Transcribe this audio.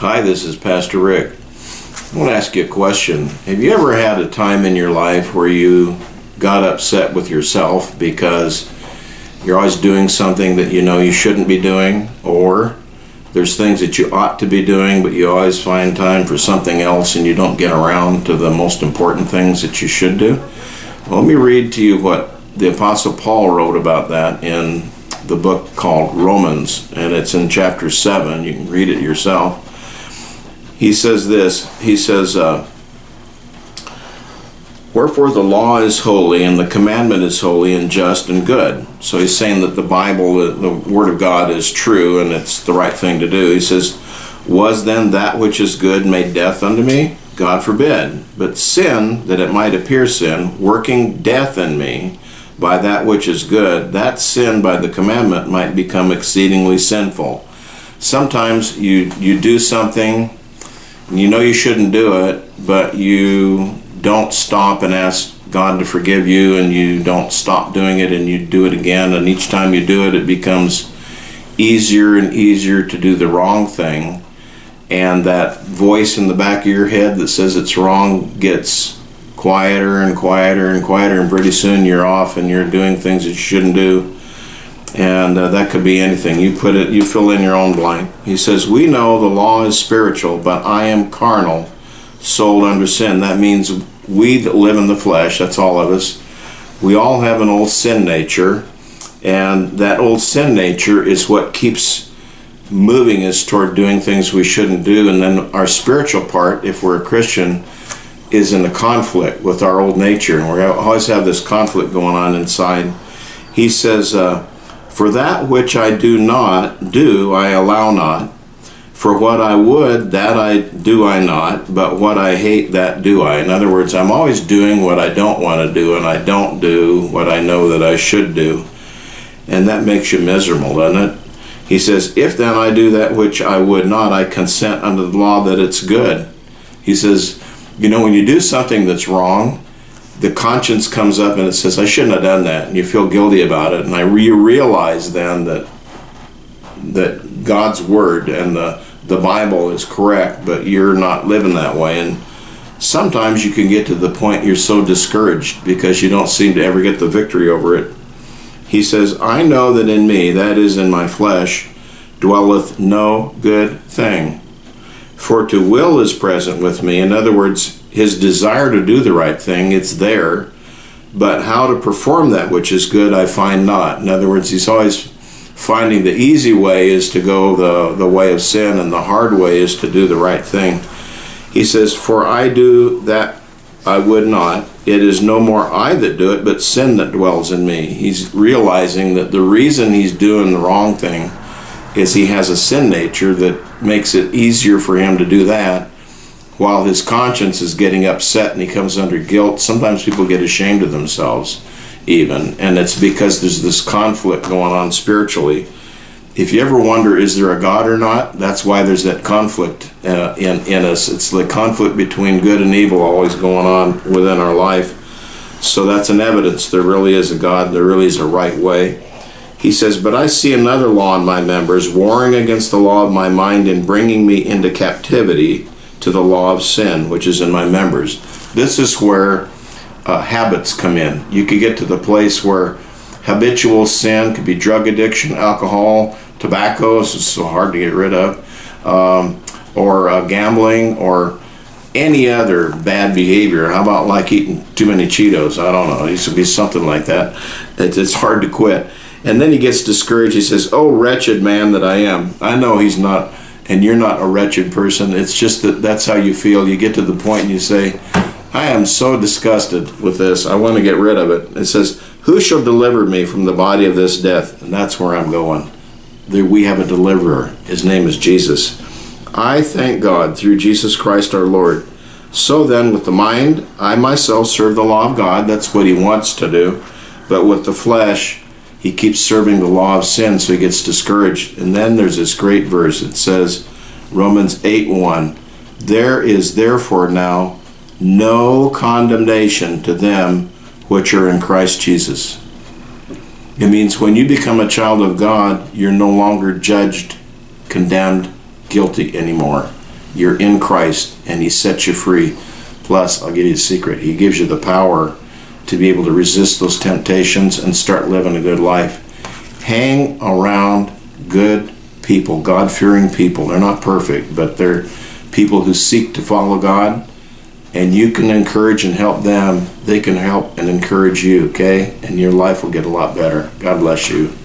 Hi, this is Pastor Rick. I want to ask you a question. Have you ever had a time in your life where you got upset with yourself because you're always doing something that you know you shouldn't be doing, or there's things that you ought to be doing, but you always find time for something else and you don't get around to the most important things that you should do? Well, let me read to you what the Apostle Paul wrote about that in the book called Romans, and it's in chapter 7. You can read it yourself. He says this He says, uh, Wherefore the law is holy, and the commandment is holy, and just, and good. So he's saying that the Bible, the Word of God, is true, and it's the right thing to do. He says, Was then that which is good made death unto me? God forbid. But sin, that it might appear sin, working death in me, by that which is good, that sin by the commandment might become exceedingly sinful. Sometimes you, you do something, you know you shouldn't do it, but you don't stop and ask God to forgive you, and you don't stop doing it, and you do it again, and each time you do it, it becomes easier and easier to do the wrong thing. And that voice in the back of your head that says it's wrong gets quieter and quieter and quieter, and pretty soon you're off and you're doing things that you shouldn't do. And uh, that could be anything. You put it, you fill in your own blank. He says, "We know the law is spiritual, but I am carnal, sold under sin." That means we that live in the flesh. That's all of us. We all have an old sin nature, and that old sin nature is what keeps moving us toward doing things we shouldn't do. And then our spiritual part, if we're a Christian, is in a conflict with our old nature, and we always have this conflict going on inside. He says, uh, "For that which I do not do, I allow not. For what I would, that I do I not. But what I hate, that do I." In other words, I'm always doing what I don't want to do, and I don't do what I know that I should do, and that makes you miserable, doesn't it? He says, "If then I do that which I would not, I consent unto the law that it's good." He says you know, when you do something that's wrong, the conscience comes up and it says, I shouldn't have done that. And you feel guilty about it. And I re- realize then that that God's word and the, the Bible is correct, but you're not living that way. And sometimes you can get to the point you're so discouraged because you don't seem to ever get the victory over it. He says, I know that in me, that is in my flesh, dwelleth no good thing. For to will is present with me. In other words, his desire to do the right thing, it's there. But how to perform that which is good, I find not. In other words, he's always finding the easy way is to go the, the way of sin, and the hard way is to do the right thing. He says, For I do that I would not. It is no more I that do it, but sin that dwells in me. He's realizing that the reason he's doing the wrong thing is he has a sin nature that makes it easier for him to do that while his conscience is getting upset and he comes under guilt sometimes people get ashamed of themselves even. And it's because there's this conflict going on spiritually. If you ever wonder is there a god or not? That's why there's that conflict uh, in, in us. It's the conflict between good and evil always going on within our life. So that's an evidence there really is a god there really is a right way. He says, But I see another law in my members, warring against the law of my mind and bringing me into captivity to the law of sin, which is in my members. This is where uh, habits come in. You could get to the place where habitual sin could be drug addiction, alcohol, tobacco, is so hard to get rid of, um, or uh, gambling, or any other bad behavior. How about like eating too many Cheetos? I don't know. It used to be something like that. It's hard to quit. And then he gets discouraged. He says, Oh, wretched man that I am. I know he's not, and you're not a wretched person. It's just that that's how you feel. You get to the point and you say, I am so disgusted with this. I want to get rid of it. It says, Who shall deliver me from the body of this death? And that's where I'm going. There we have a deliverer. His name is Jesus. I thank God through Jesus Christ our Lord. So then, with the mind, I myself serve the law of God. That's what he wants to do. But with the flesh, he keeps serving the law of sin, so he gets discouraged. And then there's this great verse. It says, Romans 8 1, There is therefore now no condemnation to them which are in Christ Jesus. It means when you become a child of God, you're no longer judged, condemned, guilty anymore. You're in Christ and He sets you free. Plus, I'll give you a secret. He gives you the power to be able to resist those temptations and start living a good life. Hang around good people, God fearing people. They're not perfect, but they're people who seek to follow God. And you can encourage and help them. They can help and encourage you, okay? And your life will get a lot better. God bless you.